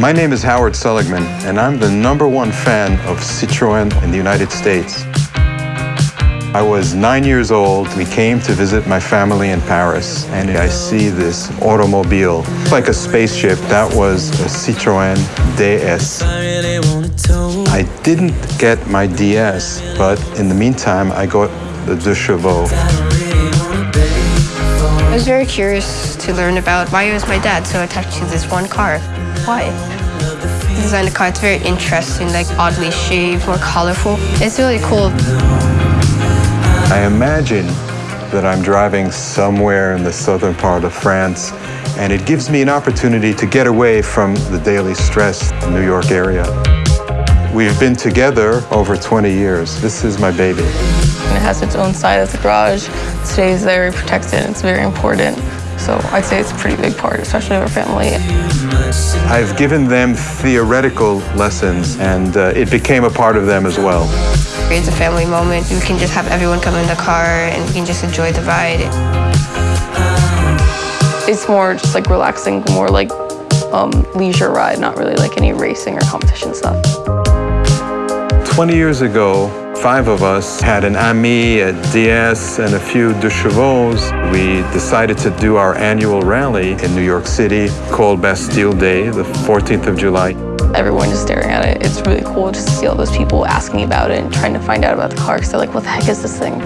My name is Howard Seligman, and I'm the number one fan of Citroën in the United States. I was nine years old. We came to visit my family in Paris, and I see this automobile, like a spaceship. That was a Citroën DS. I didn't get my DS, but in the meantime, I got the Deux Chevaux. I was very curious to learn about why was my dad so attached to this one car. Why? He designed the car, it's very interesting, like oddly shaped, more colorful. It's really cool. I imagine that I'm driving somewhere in the southern part of France, and it gives me an opportunity to get away from the daily stress in the New York area. We've been together over 20 years. This is my baby. It has its own side of the garage. It stays very protected. It's very important. So I'd say it's a pretty big part, especially of our family. I've given them theoretical lessons, and uh, it became a part of them as well. It's a family moment. We can just have everyone come in the car and we can just enjoy the ride. It's more just like relaxing, more like um, leisure ride, not really like any racing or competition stuff. 20 years ago, five of us had an Ami, a DS, and a few Deux Chevaux. We decided to do our annual rally in New York City called Bastille Day, the 14th of July. Everyone just staring at it. It's really cool just to see all those people asking about it and trying to find out about the car because they're like, what the heck is this thing?